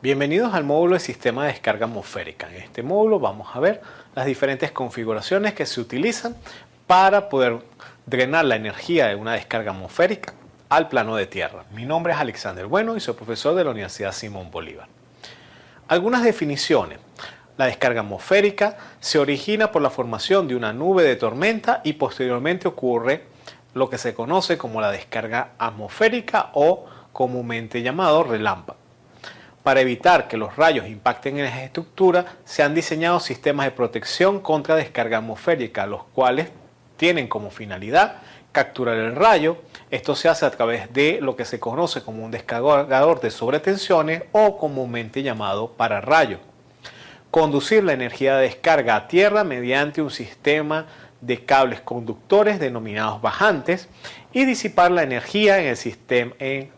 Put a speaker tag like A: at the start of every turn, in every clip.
A: Bienvenidos al módulo de sistema de descarga atmosférica. En este módulo vamos a ver las diferentes configuraciones que se utilizan para poder drenar la energía de una descarga atmosférica al plano de tierra. Mi nombre es Alexander Bueno y soy profesor de la Universidad Simón Bolívar. Algunas definiciones. La descarga atmosférica se origina por la formación de una nube de tormenta y posteriormente ocurre lo que se conoce como la descarga atmosférica o comúnmente llamado relámpago. Para evitar que los rayos impacten en las estructuras, se han diseñado sistemas de protección contra descarga atmosférica, los cuales tienen como finalidad capturar el rayo. Esto se hace a través de lo que se conoce como un descargador de sobretensiones o comúnmente llamado pararrayo. Conducir la energía de descarga a tierra mediante un sistema de cables conductores denominados bajantes y disipar la energía en el sistema,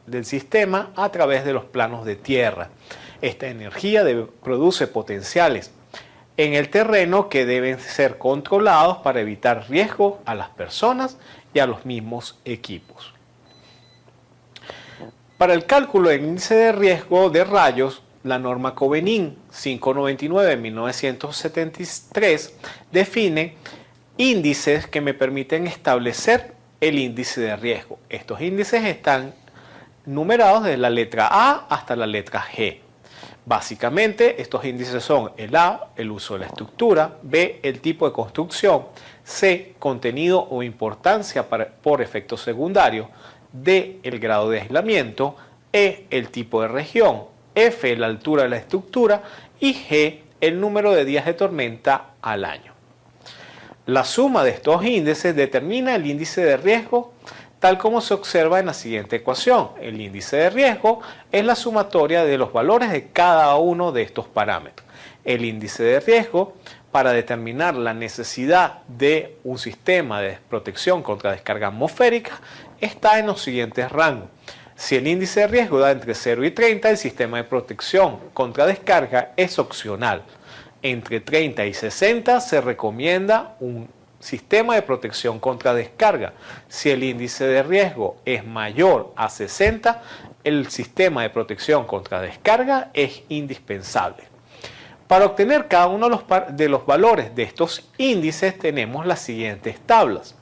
A: del sistema a través de los planos de tierra. Esta energía produce potenciales en el terreno que deben ser controlados para evitar riesgo a las personas y a los mismos equipos. Para el cálculo del índice de riesgo de rayos, la norma Covenin 599-1973 define índices que me permiten establecer el índice de riesgo. Estos índices están numerados desde la letra A hasta la letra G. Básicamente, estos índices son el A, el uso de la estructura, B, el tipo de construcción, C, contenido o importancia por efecto secundario, D, el grado de aislamiento, E, el tipo de región, F, la altura de la estructura y G, el número de días de tormenta al año. La suma de estos índices determina el índice de riesgo tal como se observa en la siguiente ecuación. El índice de riesgo es la sumatoria de los valores de cada uno de estos parámetros. El índice de riesgo para determinar la necesidad de un sistema de protección contra descarga atmosférica está en los siguientes rangos. Si el índice de riesgo da entre 0 y 30, el sistema de protección contra descarga es opcional entre 30 y 60 se recomienda un sistema de protección contra descarga. Si el índice de riesgo es mayor a 60, el sistema de protección contra descarga es indispensable. Para obtener cada uno de los, valores de estos índices tenemos las siguientes tablas.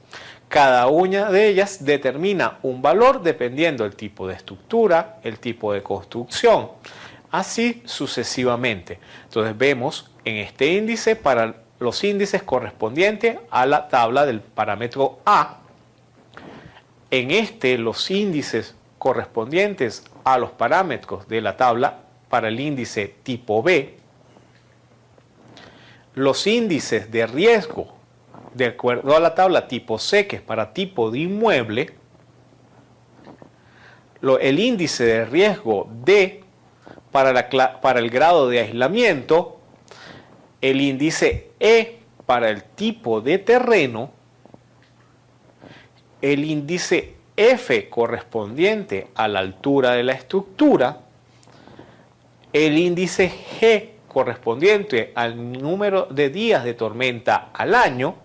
A: Cada una de ellas determina un valor dependiendo del tipo de estructura, el tipo de construcción, así sucesivamente. Entonces vemos en este índice para los índices correspondientes a la tabla del parámetro A. En este los índices correspondientes a los parámetros de la tabla para el índice tipo B. Los índices de riesgo de acuerdo a la tabla tipo C, que es para tipo de inmueble, el índice de riesgo D para, el grado de aislamiento, el índice E para el tipo de terreno, el índice F correspondiente a la altura de la estructura, el índice G correspondiente al número de días de tormenta al año,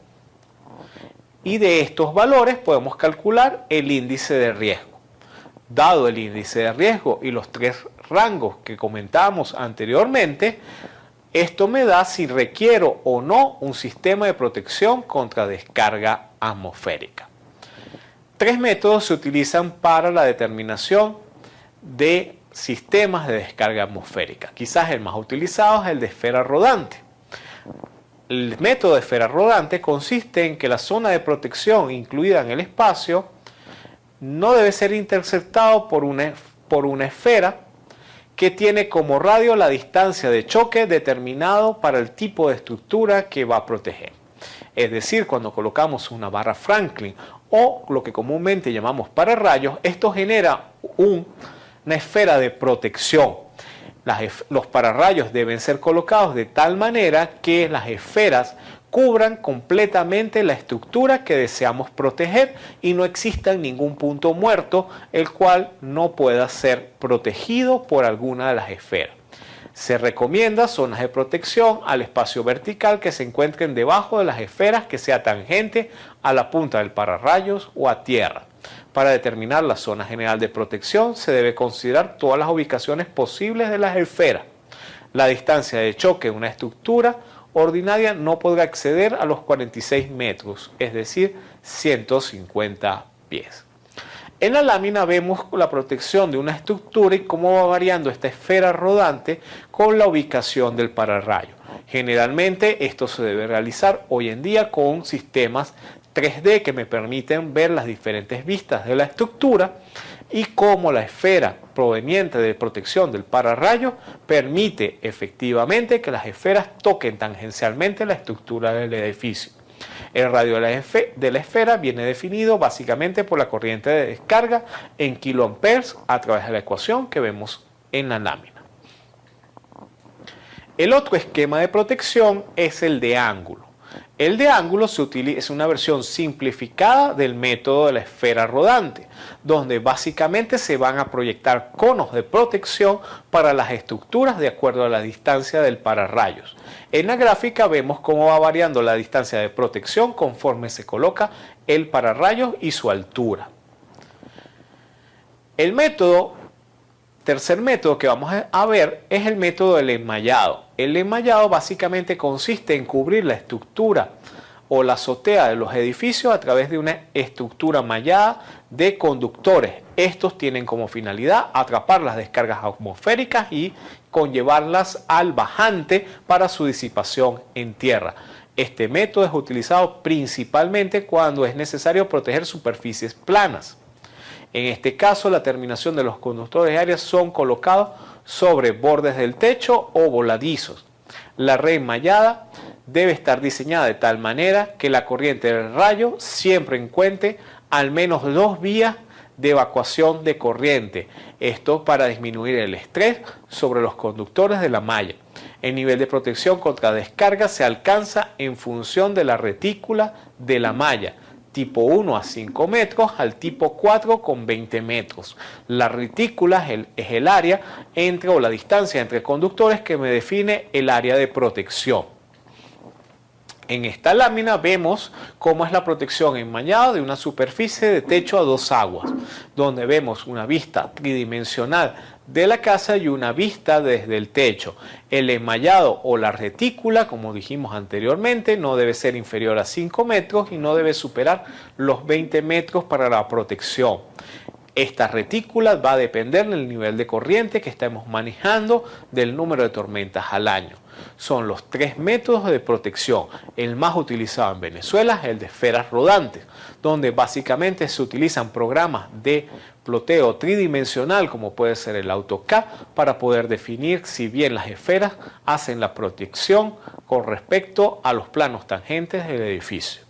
A: y de estos valores podemos calcular el índice de riesgo. Dado el índice de riesgo y los tres rangos que comentábamos anteriormente, esto me da si requiero o no un sistema de protección contra descarga atmosférica. Tres métodos se utilizan para la determinación de sistemas de descarga atmosférica. Quizás el más utilizado es el de esfera rodante. El método de esfera rodante consiste en que la zona de protección incluida en el espacio no debe ser interceptado por una, por una esfera que tiene como radio la distancia de choque determinado para el tipo de estructura que va a proteger. Es decir, cuando colocamos una barra Franklin o lo que comúnmente llamamos pararrayos, esto genera una esfera de protección. los pararrayos deben ser colocados de tal manera que las esferas cubran completamente la estructura que deseamos proteger y no exista ningún punto muerto el cual no pueda ser protegido por alguna de las esferas. Se recomienda zonas de protección al espacio vertical que se encuentren debajo de las esferas que sea tangente a la punta del pararrayos o a tierra. Para determinar la zona general de protección se debe considerar todas las ubicaciones posibles de las esferas. La distancia de choque de una estructura ordinaria no podrá exceder a los 46 metros, es decir, 150 pies. En la lámina vemos la protección de una estructura y cómo va variando esta esfera rodante con la ubicación del pararrayo. Generalmente esto se debe realizar hoy en día con sistemas 3D que me permiten ver las diferentes vistas de la estructura y cómo la esfera proveniente de protección del pararrayo permite efectivamente que las esferas toquen tangencialmente la estructura del edificio. El radio de la, esfera viene definido básicamente por la corriente de descarga en kiloamperes a través de la ecuación que vemos en la lámina. El otro esquema de protección es el de ángulo. El de ángulo se utiliza, es una versión simplificada del método de la esfera rodante, donde básicamente se van a proyectar conos de protección para las estructuras de acuerdo a la distancia del pararrayos. En la gráfica vemos cómo va variando la distancia de protección conforme se coloca el pararrayos y su altura. El método tercer método que vamos a ver es el método del enmayado. El enmayado básicamente consiste en cubrir la estructura o la azotea de los edificios a través de una estructura mallada de conductores. Estos tienen como finalidad atrapar las descargas atmosféricas y conllevarlas al bajante para su disipación en tierra. Este método es utilizado principalmente cuando es necesario proteger superficies planas. En este caso, la terminación de los conductores áreas son colocados sobre bordes del techo o voladizos. La red mallada debe estar diseñada de tal manera que la corriente del rayo siempre encuentre al menos dos vías de evacuación de corriente. Esto para disminuir el estrés sobre los conductores de la malla. El nivel de protección contra descarga se alcanza en función de la retícula de la malla tipo 1 a 5 metros al tipo 4 con 20 metros. La retícula es el, área entre o la distancia entre conductores que me define el área de protección. En esta lámina vemos cómo es la protección enmañada de una superficie de techo a dos aguas, donde vemos una vista tridimensional de la casa y una vista desde el techo. El enmayado o la retícula, como dijimos anteriormente, no debe ser inferior a 5 metros y no debe superar los 20 metros para la protección. Esta retícula va a depender del nivel de corriente que estemos manejando del número de tormentas al año. Son los tres métodos de protección. El más utilizado en Venezuela es el de esferas rodantes, donde básicamente se utilizan programas de ploteo tridimensional como puede ser el AutoCAD para poder definir si bien las esferas hacen la protección con respecto a los planos tangentes del edificio.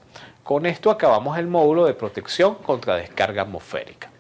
A: Con esto acabamos el módulo de protección contra descarga atmosférica.